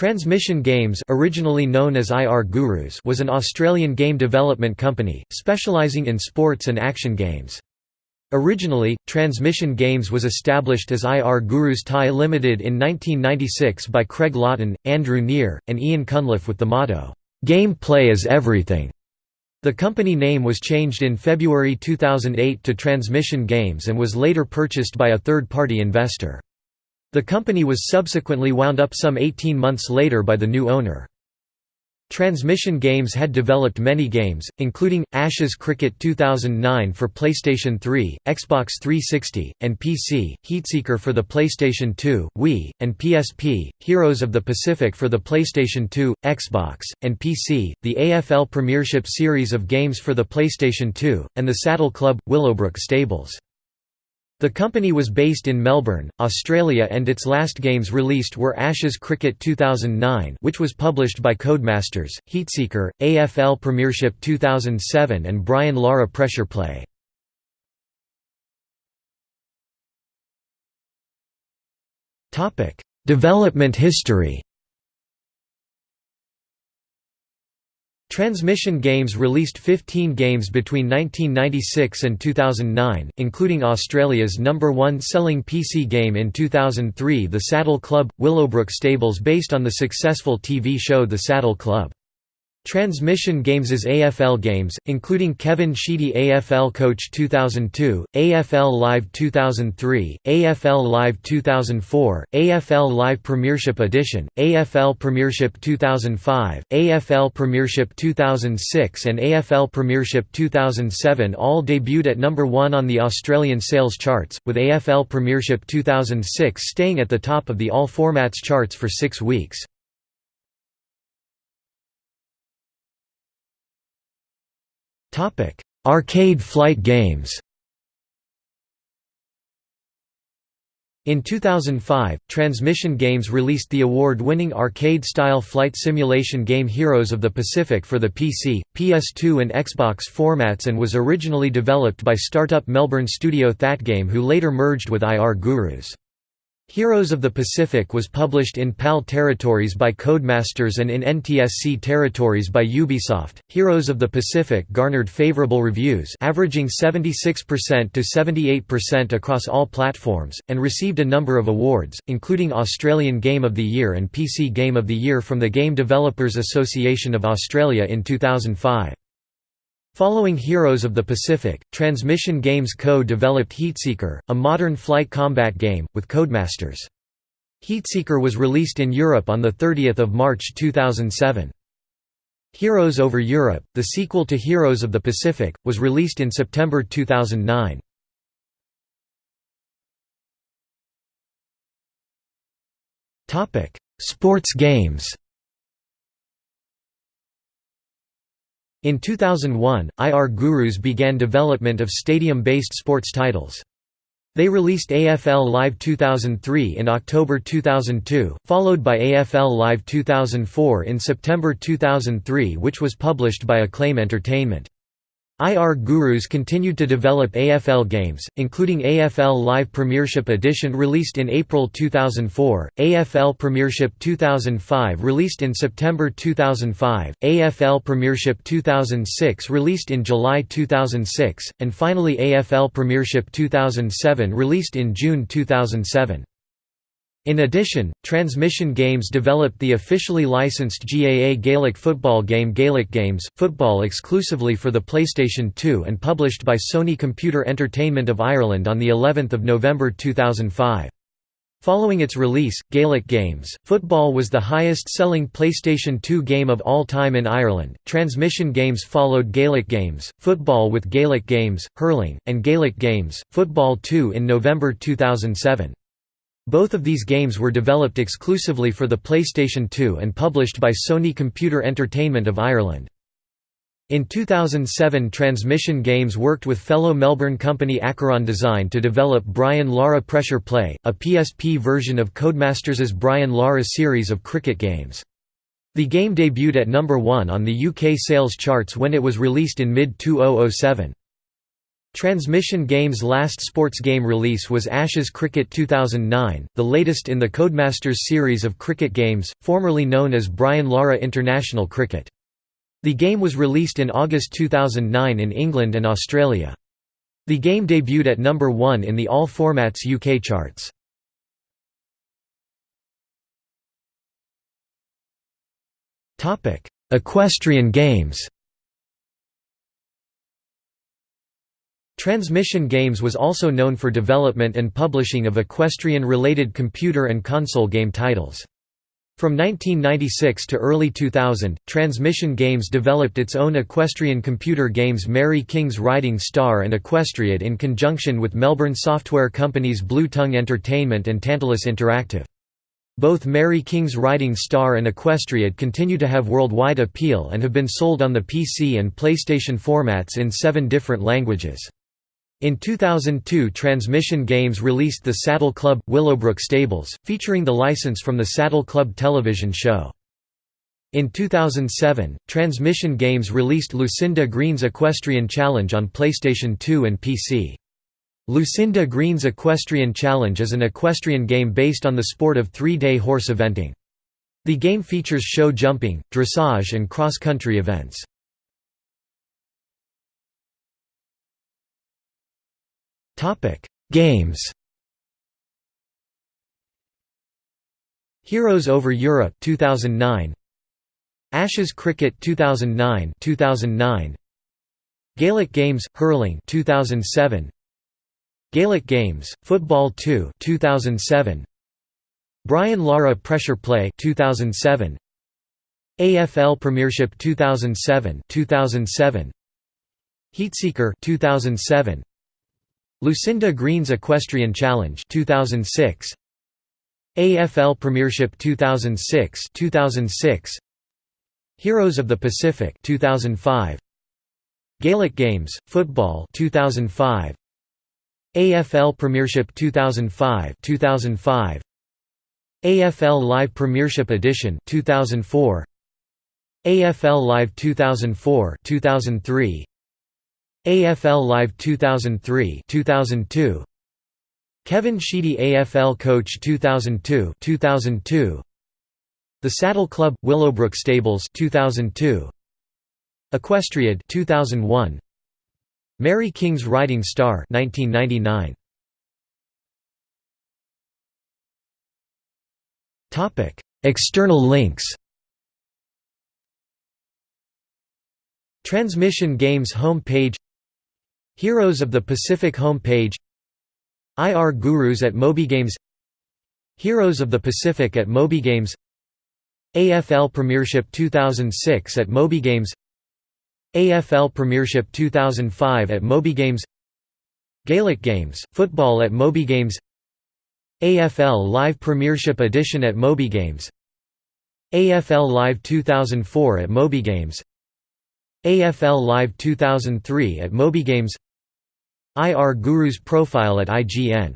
Transmission Games originally known as IR Gurus was an Australian game development company, specialising in sports and action games. Originally, Transmission Games was established as IR Gurus Thai Limited in 1996 by Craig Lawton, Andrew Neer, and Ian Cunliffe with the motto, "'Game play is everything'". The company name was changed in February 2008 to Transmission Games and was later purchased by a third-party investor. The company was subsequently wound up some 18 months later by the new owner. Transmission Games had developed many games, including, Ashes Cricket 2009 for PlayStation 3, Xbox 360, and PC, Heatseeker for the PlayStation 2, Wii, and PSP, Heroes of the Pacific for the PlayStation 2, Xbox, and PC, the AFL Premiership series of games for the PlayStation 2, and the Saddle Club, Willowbrook Stables. The company was based in Melbourne, Australia and its last games released were Ashes Cricket 2009 which was published by Codemasters, Heatseeker, AFL Premiership 2007 and Brian Lara Pressure Play. Development history Transmission Games released 15 games between 1996 and 2009, including Australia's number one selling PC game in 2003 The Saddle Club – Willowbrook Stables based on the successful TV show The Saddle Club. Transmission Games' is AFL games, including Kevin Sheedy AFL Coach 2002, AFL Live 2003, AFL Live 2004, AFL Live Premiership Edition, AFL Premiership 2005, AFL Premiership 2006 and AFL Premiership 2007 all debuted at number 1 on the Australian sales charts, with AFL Premiership 2006 staying at the top of the all formats charts for six weeks. Arcade flight games In 2005, Transmission Games released the award-winning arcade-style flight simulation game Heroes of the Pacific for the PC, PS2 and Xbox formats and was originally developed by startup Melbourne studio ThatGame who later merged with IR Gurus. Heroes of the Pacific was published in PAL territories by Codemasters and in NTSC territories by Ubisoft. Heroes of the Pacific garnered favorable reviews, averaging 76% to 78% across all platforms, and received a number of awards, including Australian Game of the Year and PC Game of the Year from the Game Developers Association of Australia in 2005. Following Heroes of the Pacific, Transmission Games co-developed Heatseeker, a modern flight combat game, with Codemasters. Heatseeker was released in Europe on 30 March 2007. Heroes Over Europe, the sequel to Heroes of the Pacific, was released in September 2009. Sports games In 2001, IR Gurus began development of stadium-based sports titles. They released AFL Live 2003 in October 2002, followed by AFL Live 2004 in September 2003 which was published by Acclaim Entertainment. IR Gurus continued to develop AFL games, including AFL Live Premiership Edition released in April 2004, AFL Premiership 2005 released in September 2005, AFL Premiership 2006 released in July 2006, and finally AFL Premiership 2007 released in June 2007. In addition, Transmission Games developed the officially licensed GAA Gaelic football game Gaelic Games, football exclusively for the PlayStation 2 and published by Sony Computer Entertainment of Ireland on of November 2005. Following its release, Gaelic Games, football was the highest-selling PlayStation 2 game of all time in Ireland. Transmission Games followed Gaelic Games, football with Gaelic Games, hurling, and Gaelic Games, football 2 in November 2007. Both of these games were developed exclusively for the PlayStation 2 and published by Sony Computer Entertainment of Ireland. In 2007 Transmission Games worked with fellow Melbourne company Acheron Design to develop Brian Lara Pressure Play, a PSP version of Codemasters' Brian Lara series of cricket games. The game debuted at number 1 on the UK sales charts when it was released in mid-2007. Transmission Games' last sports game release was Ashes Cricket 2009, the latest in the Codemasters series of cricket games, formerly known as Brian Lara International Cricket. The game was released in August 2009 in England and Australia. The game debuted at number 1 in the All Formats UK charts. Equestrian Games Transmission Games was also known for development and publishing of equestrian-related computer and console game titles. From 1996 to early 2000, Transmission Games developed its own equestrian computer games Mary King's Riding Star and Equestriad in conjunction with Melbourne software companies Blue Tongue Entertainment and Tantalus Interactive. Both Mary King's Riding Star and Equestriad continue to have worldwide appeal and have been sold on the PC and PlayStation formats in seven different languages. In 2002 Transmission Games released the Saddle Club – Willowbrook Stables, featuring the license from the Saddle Club television show. In 2007, Transmission Games released Lucinda Green's Equestrian Challenge on PlayStation 2 and PC. Lucinda Green's Equestrian Challenge is an equestrian game based on the sport of three-day horse eventing. The game features show jumping, dressage and cross-country events. Games Heroes over Europe 2009 Ashes Cricket 2009 2009 Gaelic Games Hurling 2007 Gaelic Games Football 2 2007 Brian Lara Pressure Play 2007 AFL Premiership 2007 2007 Heatseeker 2007 Lucinda Green's Equestrian Challenge 2006 AFL Premiership 2006 2006 Heroes of the Pacific 2005 Gaelic Games Football 2005 AFL Premiership 2005 2005 AFL Live Premiership Edition 2004 AFL Live 2004 2003 AFL Live 2003 2002 Kevin Sheedy AFL Coach 2002 2002 The Saddle Club Willowbrook Stables 2002 Equestriad 2001 Mary King's Riding Star 1999 Topic External links. Transmission Games home page Heroes of the Pacific home page IR Gurus at MobyGames Heroes of the Pacific at MobyGames AFL Premiership 2006 at MobyGames AFL Premiership 2005 at MobyGames Gaelic Games, Football at MobyGames AFL Live Premiership Edition at MobyGames AFL Live 2004 at MobyGames AFL Live 2003 at MobyGames IR Guru's profile at IGN